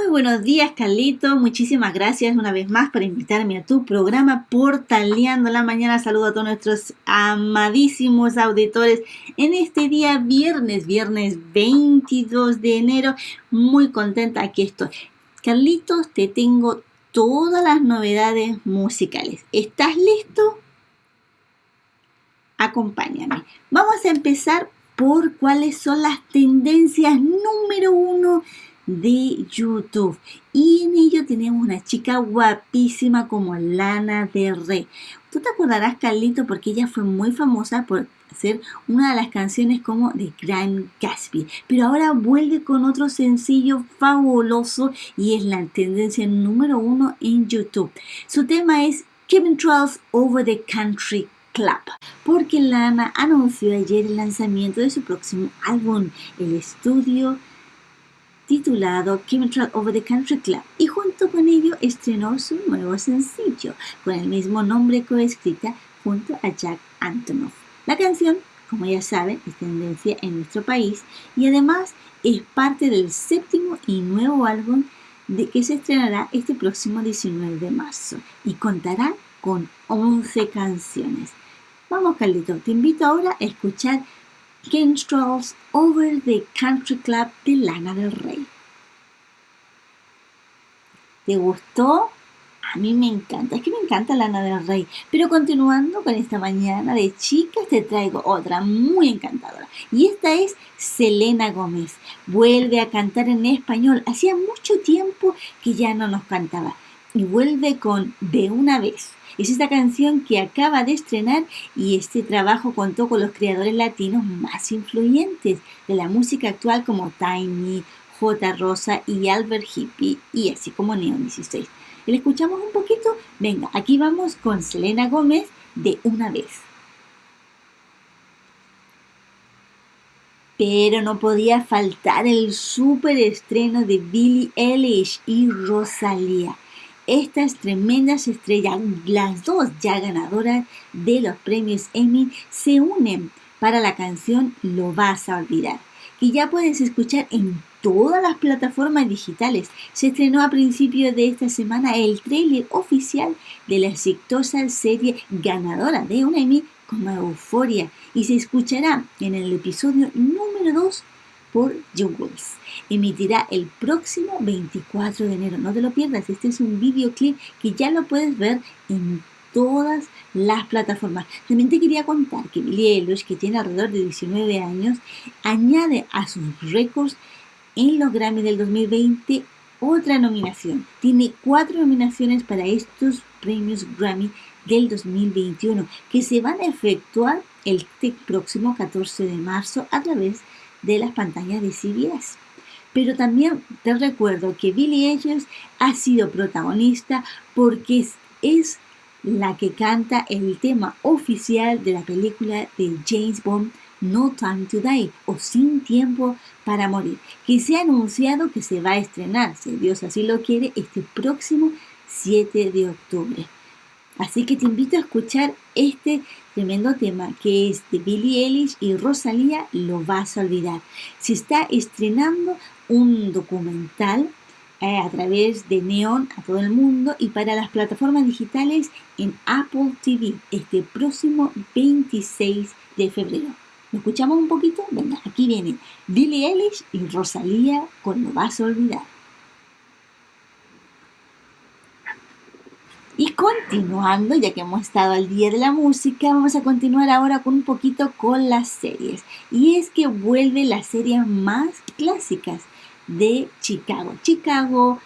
Muy buenos días, Carlito. Muchísimas gracias una vez más por invitarme a tu programa Portaleando la Mañana. Saludo a todos nuestros amadísimos auditores en este día viernes, viernes 22 de enero. Muy contenta aquí estoy. Carlitos, te tengo todas las novedades musicales. ¿Estás listo? Acompáñame. Vamos a empezar por cuáles son las tendencias número uno de YouTube. Y en ello tenemos una chica guapísima como Lana Del Rey. Tú te acordarás, Carlito, porque ella fue muy famosa por hacer una de las canciones como The Grand Gatsby. Pero ahora vuelve con otro sencillo fabuloso y es la tendencia número uno en YouTube. Su tema es Kevin Charles Over the Country Club, porque Lana anunció ayer el lanzamiento de su próximo álbum, el estudio titulado Chemistry Over the Country Club y junto con ello estrenó su nuevo sencillo con el mismo nombre coescrita junto a Jack Antonoff. La canción, como ya saben, es tendencia en nuestro país y además es parte del séptimo y nuevo álbum de que se estrenará este próximo 19 de marzo y contará con 11 canciones. Vamos, Carlito, te invito ahora a escuchar Strolls Over the Country Club de Lana del Rey. ¿Te gustó? A mí me encanta, es que me encanta Lana del Rey. Pero continuando con esta mañana de chicas, te traigo otra muy encantadora. Y esta es Selena Gómez. Vuelve a cantar en español. Hacía mucho tiempo que ya no nos cantaba. Y vuelve con De una vez. Es esta canción que acaba de estrenar y este trabajo contó con los creadores latinos más influyentes de la música actual como Tiny, J. Rosa y Albert Hippie y así como Neon 16. ¿Le escuchamos un poquito? Venga, aquí vamos con Selena Gómez de una vez. Pero no podía faltar el super estreno de Billie Eilish y Rosalía estas tremendas estrellas, las dos ya ganadoras de los premios Emmy, se unen para la canción Lo vas a olvidar, que ya puedes escuchar en todas las plataformas digitales. Se estrenó a principios de esta semana el tráiler oficial de la exitosa serie ganadora de un Emmy como Euforia y se escuchará en el episodio número 2 por Jungles. Emitirá el próximo 24 de enero. No te lo pierdas, este es un videoclip que ya lo puedes ver en todas las plataformas. También te quería contar que Billie Eilish, que tiene alrededor de 19 años, añade a sus récords en los Grammy del 2020 otra nominación. Tiene cuatro nominaciones para estos premios Grammy del 2021 que se van a efectuar el próximo 14 de marzo a través de de las pantallas de CBS. Pero también te recuerdo que Billie Eilish ha sido protagonista porque es, la que canta el tema oficial de la película de James Bond No Time to Die o Sin Tiempo para Morir, que se ha anunciado que se va a estrenar, si Dios así lo quiere, este próximo 7 de octubre. Así que te invito a escuchar este tremendo tema que es de Billie Eilish y Rosalía, lo vas a olvidar. Se está estrenando un documental eh, a través de Neon a todo el mundo y para las plataformas digitales en Apple TV este próximo 26 de febrero. ¿Lo escuchamos un poquito? Venga, aquí viene Billie Eilish y Rosalía con Lo vas a olvidar. Y continuando, ya que hemos estado al día de la música, vamos a continuar ahora con un poquito con las series. Y es que vuelve las series más clásicas de Chicago. Chicago,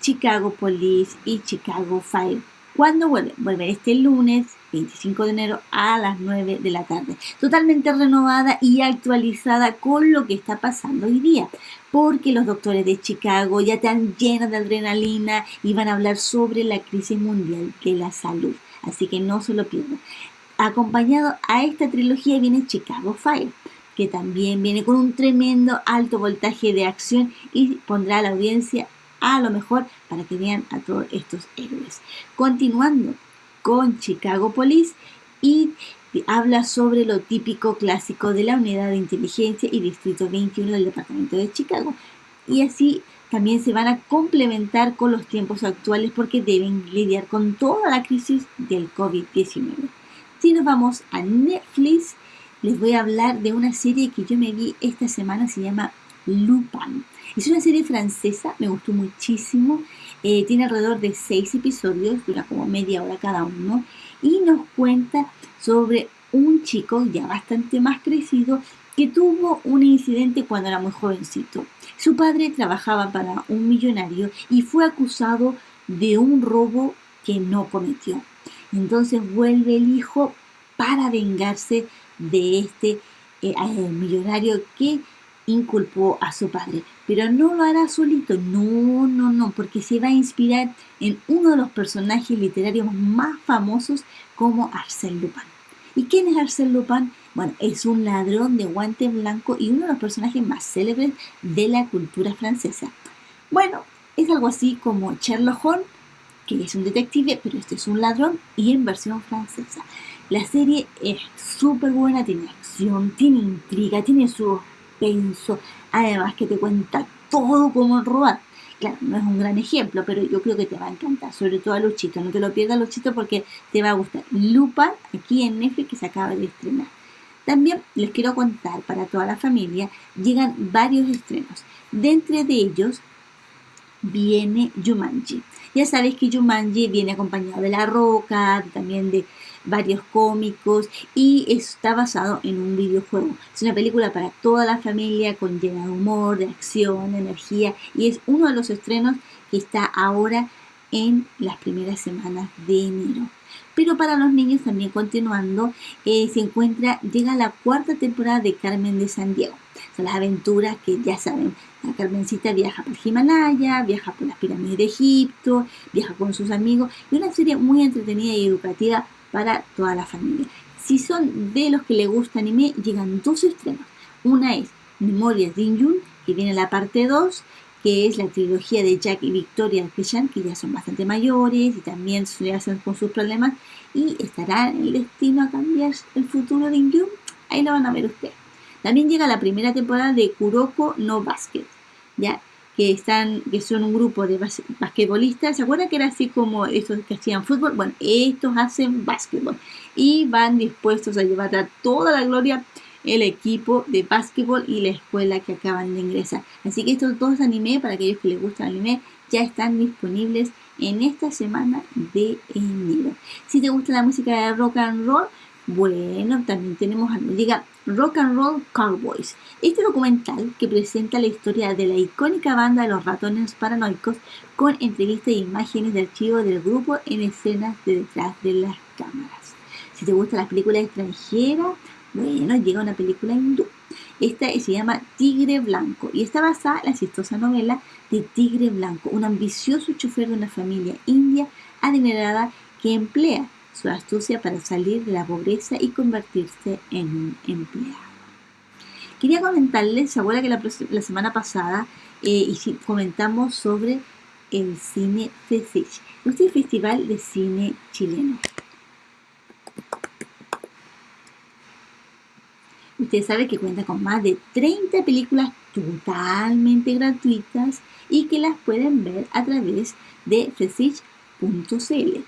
Chicago Police y Chicago Fire. ¿Cuándo vuelve? Vuelve este lunes 25 de enero a las 9 de la tarde. Totalmente renovada y actualizada con lo que está pasando hoy día. Porque los doctores de Chicago ya están llenos de adrenalina y van a hablar sobre la crisis mundial de la salud. Así que no se lo pierdan. Acompañado a esta trilogía viene Chicago Fire que también viene con un tremendo alto voltaje de acción y pondrá a la audiencia a lo mejor para que vean a todos estos héroes. Continuando con Chicago Police y habla sobre lo típico clásico de la Unidad de Inteligencia y Distrito 21 del Departamento de Chicago. y así también se van a complementar con los tiempos actuales porque deben lidiar con toda la crisis del COVID-19. Si nos vamos a Netflix, les voy a hablar de una serie que yo me vi esta semana, se llama Lupin. Es una serie francesa, me gustó muchísimo. Eh, tiene alrededor de seis episodios, dura como media hora cada uno, y nos cuenta sobre un chico ya bastante más crecido que tuvo un incidente cuando era muy jovencito. Su padre trabajaba para un millonario y fue acusado de un robo que no cometió. Entonces vuelve el hijo para vengarse de este eh, eh, millonario que inculpó a su padre. Pero no lo hará solito, no, no, no, porque se va a inspirar en uno de los personajes literarios más famosos como Arsène Lupin. ¿Y quién es Arsène Lupin? Bueno, es un ladrón de guante blanco y uno de los personajes más célebres de la cultura francesa. Bueno, es algo así como Sherlock Holmes, que es un detective, pero este es un ladrón y en versión francesa. La serie es súper buena, tiene acción, tiene intriga, tiene su suspenso, además que te cuenta todo cómo robar. Claro, no es un gran ejemplo, pero yo creo que te va a encantar, sobre todo a Luchito. No te lo pierdas, Luchito, porque te va a gustar. Lupa, aquí en Netflix, que se acaba de estrenar. También les quiero contar, para toda la familia, llegan varios estrenos. De entre de ellos viene Jumanji. Ya sabes que Jumanji viene acompañado de La Roca, también de varios cómicos y está basado en un videojuego. Es una película para toda la familia con llena de humor, de acción, de energía y es uno de los estrenos que está ahora en las primeras semanas de enero. Pero para los niños también continuando, eh, se encuentra, llega la cuarta temporada de Carmen de San Diego. Son las aventuras que ya saben, la Carmencita viaja por Himalaya, viaja por las pirámides de Egipto, viaja con sus amigos y una serie muy entretenida y educativa para toda la familia. Si son de los que le gusta anime, llegan dos estrenos. Una es Memorias de Injun, que viene la parte 2, que es la trilogía de Jack y Victoria Keshan, que ya son bastante mayores y también se hacen con sus problemas. Y estará el destino a cambiar el futuro de Injun. Ahí lo van a ver ustedes. También llega la primera temporada de Kuroko no Basket, ¿ya? Que están, que son un grupo de basquetbolistas, ¿se acuerdan que era así como estos que hacían fútbol? Bueno, estos hacen básquetbol y van dispuestos a llevar a toda la gloria el equipo de básquetbol y la escuela que acaban de ingresar. Así que estos dos anime, para aquellos que les gusta el anime, ya están disponibles en esta semana de enero. Si te gusta la música de rock and roll, bueno, también tenemos. Diga Rock and Roll Cowboys. Este documental que presenta la historia de la icónica banda de los ratones paranoicos con entrevistas e imágenes de archivo del grupo en escenas de detrás de las cámaras. Si te gustan las películas extranjeras, bueno, llega una película hindú. Esta se llama Tigre Blanco y está basada en la chistosa novela de Tigre Blanco, un ambicioso chofer de una familia india adinerada que emplea su astucia para salir de la pobreza y convertirse en un empleado. Quería comentarles, se que la, semana pasada eh, comentamos sobre el cine FESICH, este festival de cine chileno. Usted sabe que cuenta con más de 30 películas totalmente gratuitas y que las pueden ver a través de fesich.cl.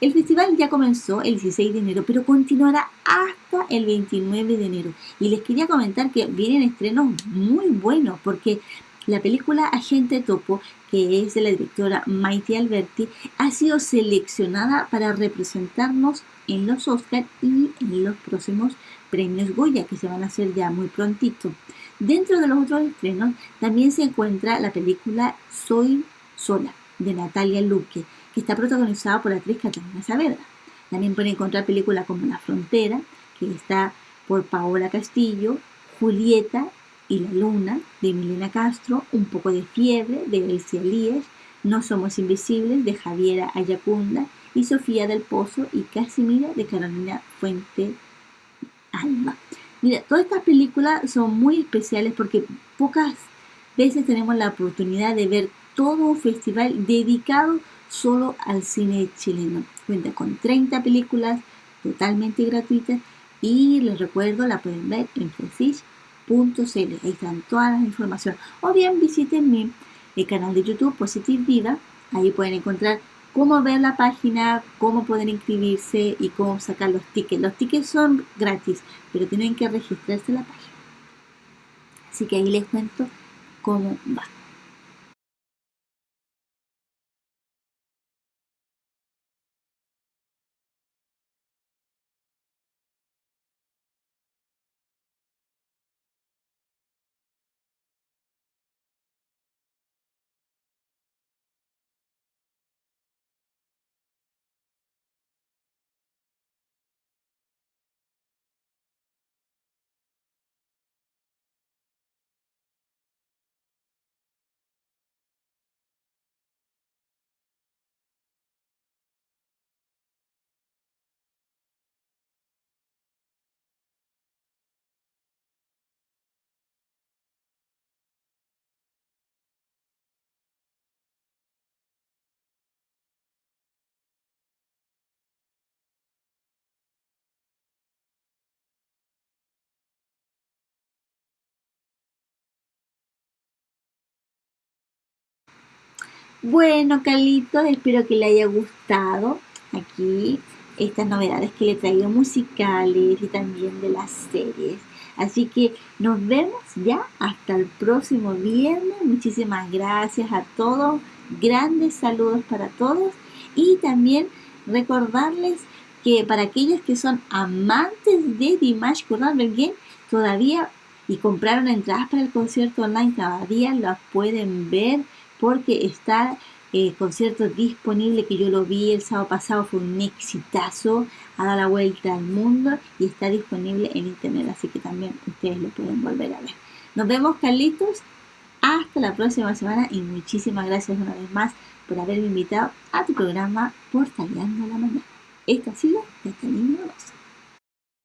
El festival ya comenzó el 16 de enero, pero continuará hasta el 29 de enero. Y les quería comentar que vienen estrenos muy buenos, porque la película Agente Topo, que es de la directora Maite Alberti, ha sido seleccionada para representarnos en los Oscars y en los próximos premios Goya, que se van a hacer ya muy prontito. Dentro de los otros estrenos también se encuentra la película Soy Sola, de Natalia Luque que está protagonizada por la actriz Catalina Saavedra. También pueden encontrar películas como La Frontera, que está por Paola Castillo, Julieta y la Luna, de Milena Castro, Un poco de fiebre, de Elsie Elías, No somos invisibles, de Javiera Ayacunda, y Sofía del Pozo y Casimira, de Carolina Fuente Alba. Mira, todas estas películas son muy especiales porque pocas veces tenemos la oportunidad de ver todo un festival dedicado solo al cine chileno. Cuenta con 30 películas totalmente gratuitas y les recuerdo, la pueden ver en francis.cl. Ahí están todas las informaciones. O bien visiten mi canal de YouTube Positive Vida. Ahí pueden encontrar cómo ver la página, cómo pueden inscribirse y cómo sacar los tickets. Los tickets son gratis, pero tienen que registrarse en la página. Así que ahí les cuento cómo va. Bueno, Carlitos, espero que le haya gustado aquí estas novedades que le traigo musicales y también de las series. Así que nos vemos ya hasta el próximo viernes. Muchísimas gracias a todos. Grandes saludos para todos. Y también recordarles que para aquellos que son amantes de Dimash Kudaibergen, todavía y compraron entradas para el concierto online, todavía las pueden ver porque está el eh, concierto disponible que yo lo vi el sábado pasado, fue un exitazo, ha dado la vuelta al mundo y está disponible en internet, así que también ustedes lo pueden volver a ver. Nos vemos Carlitos, hasta la próxima semana y muchísimas gracias una vez más por haberme invitado a tu programa Por Tallando la Mañana. Esto ha sido Catalina Rosa.